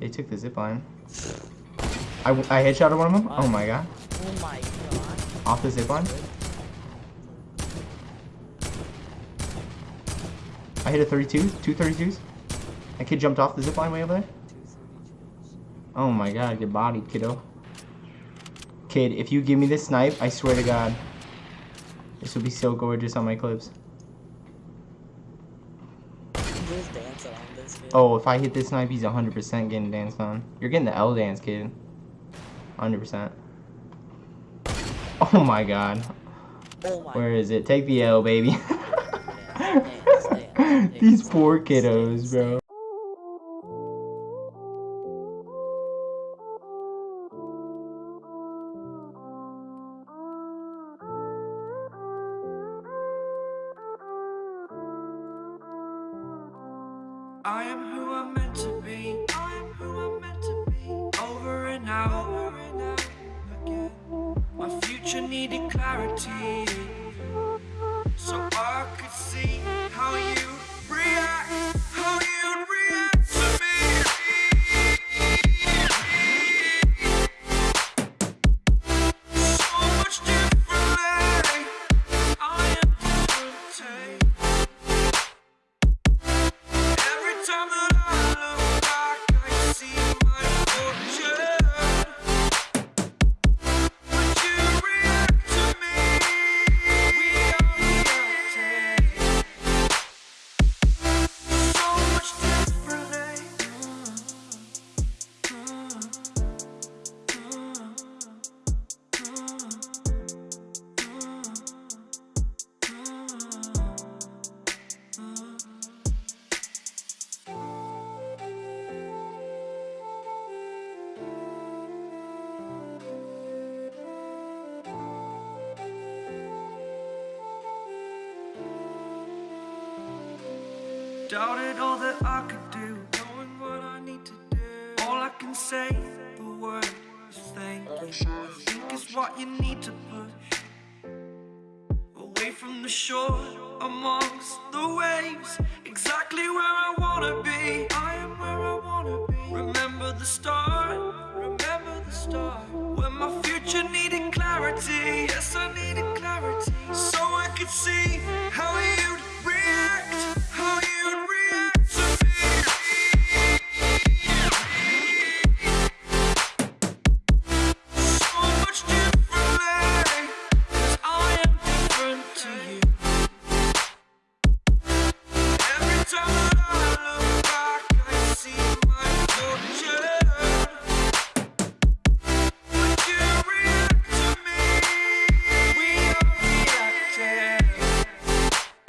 They took the zip line. I, I headshotted one of them. Oh my god. Oh my god. Off the zip line. I hit a 32, two 32s. That kid jumped off the zip line way over there. Oh my god, get bodied, kiddo. Kid, if you give me this snipe, I swear to god. This will be so gorgeous on my clips. Just dance around this kid. Oh, if I hit this snipe, he's 100% getting danced on. You're getting the L dance, kid. 100%. Oh my god. Oh my Where is it? Take the L, baby. These poor kiddos, bro. I am who I'm meant to be. I am who I'm meant to be. Over and out, over and out again. My future needed clarity, so I could see how you Doubted all that I could do, knowing what I need to do. All I can say, the word is thank you. I think is what you need to push away from the shore, amongst the waves. Exactly where I wanna be. I am where I wanna be. Remember the start, remember the start. When my future needed clarity, yes, I needed clarity. So I could see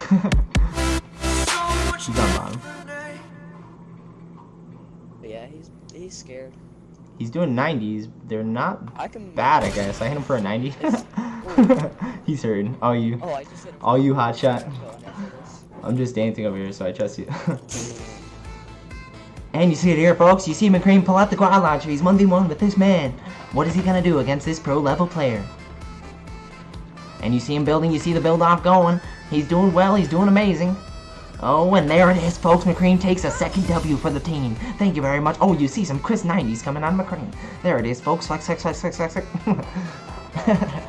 So on bottom. yeah, he's he's scared. He's doing 90s. They're not I can bad, I guess. I hit him for a 90. He's hurt. All you. Oh, I just hit him. All you hot shot. Go on after this. I'm just dancing over here, so I trust you. and you see it here, folks. You see McCrean pull out the quad launcher. He's 1v1 with this man. What is he gonna do against this pro level player? And you see him building. You see the build off going. He's doing well. He's doing amazing. Oh, and there it is, folks. McCrean takes a second W for the team. Thank you very much. Oh, you see some Chris 90s coming on McCrean. There it is, folks. Flex, flex, flex, flex, flex, flex.